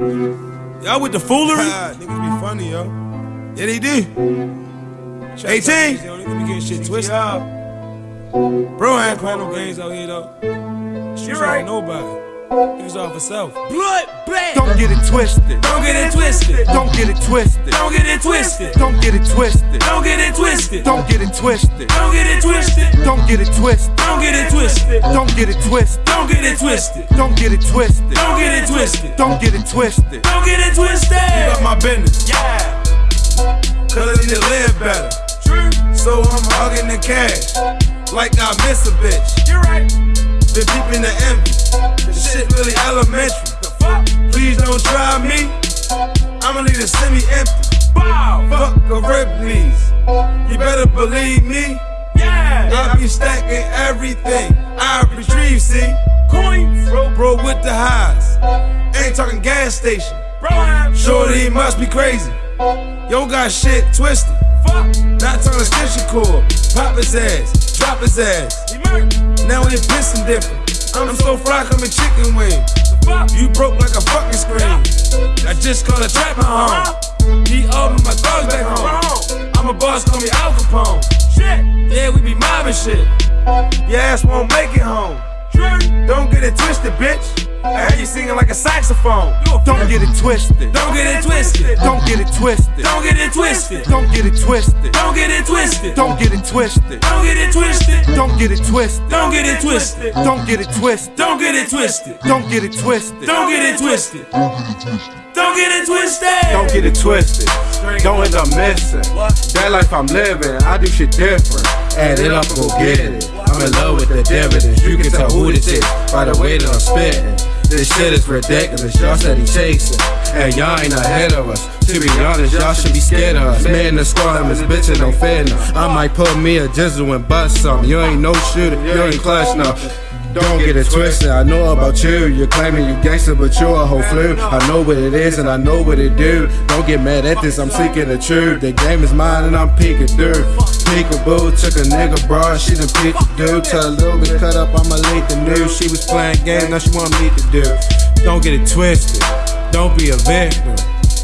Y'all with the foolery? niggas be funny, yo. Yeah, they do. 18? They don't be getting shit twisted. Bro, I ain't playing no games out here, though. She's right. nobody. He was off himself. Blood, blood. Don't get it twisted. Don't get it twisted. Don't get it twisted. Don't get it twisted. Don't get it twisted. Don't get it twisted. Don't get it twisted. Don't get it twisted. Don't get it twisted. Don't get it twisted. Don't get it twisted. Don't get it twisted. Don't get it twisted. Don't get it twisted. Don't get it twisted. Don't get it twisted. About my business. Yeah. Cause I need to live better. True. So I'm hugging the cash. Like I miss a bitch. You're right. Been peeping the envy. This shit really elementary. The fuck? Please don't try me. I'ma leave the semi empty. Wow. Fuck a Ripley's. You better believe me. Everything. I retrieve, see. Coins. Bro, bro with the highs. Ain't talking gas station. Bro, Shorty must be crazy. Yo got shit twisted. Fuck. Not talking extension cord. Pop his ass. Drop his ass. Now we pissing different. I'm so fried, I'm in chicken fuck? You broke like a fucking screen. I just called a trap my home. Uh-huh. He opened my thugs back home. Uh-huh. I'm a boss, call me Al Capone. Shit. Yeah, we be mobbing shit. Your ass won't make it home. Don't get it twisted, bitch. I heard you singing like a saxophone. Don't get it twisted. Don't get it twisted. Don't get it twisted. Don't get it twisted. Don't get it twisted. Don't get it twisted. Don't get it twisted. Don't get it twisted. Don't get it twisted. Don't get it twisted. Don't get it twisted. Don't get it twisted. Don't get it twisted. Don't get it twisted. Don't get it twisted. Don't get it twisted. Don't end up missing. That life I'm living, I do shit different. Add it up go get it. I'm in love with the dividends. You can tell who this is by the way that I'm spitting. This shit is ridiculous. Y'all said steady chasing, and y'all ain't ahead of us. To be honest, y'all should be scared of us. Man, the squad is bitchin' don't fit enough. I might put me a jizzle and bust something. You ain't no shooter, you ain't clutch now. Don't get it twisted. I know about you. You're claiming you gangster, but you're a whole flu. I know what it is and I know what it do. Don't get mad at this. I'm seeking the truth. The game is mine and I'm peeking through. Peekaboo took a nigga bra. She done peeked the dude. Tell a little bit cut up. I'ma leak the news. She was playing games. Now she want me to do. Don't get it twisted. Don't be a victim.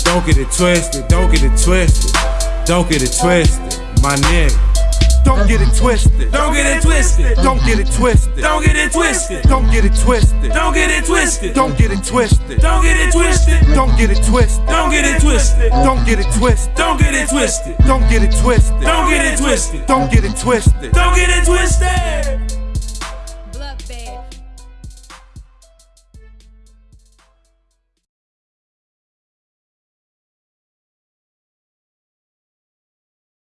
Don't get it twisted. Don't get it twisted. Don't get it twisted. My nigga. Don't get it twisted. Don't get it twisted. Don't get it twisted. Don't get it twisted. Don't get it twisted. Don't get it twisted. Don't get it twisted. Don't get it twisted. Don't get it twisted. Don't get it twisted. Don't get it twisted. Don't get it twisted. Don't get it twisted. Don't get it twisted. Don't get it twisted. Don't get it twisted.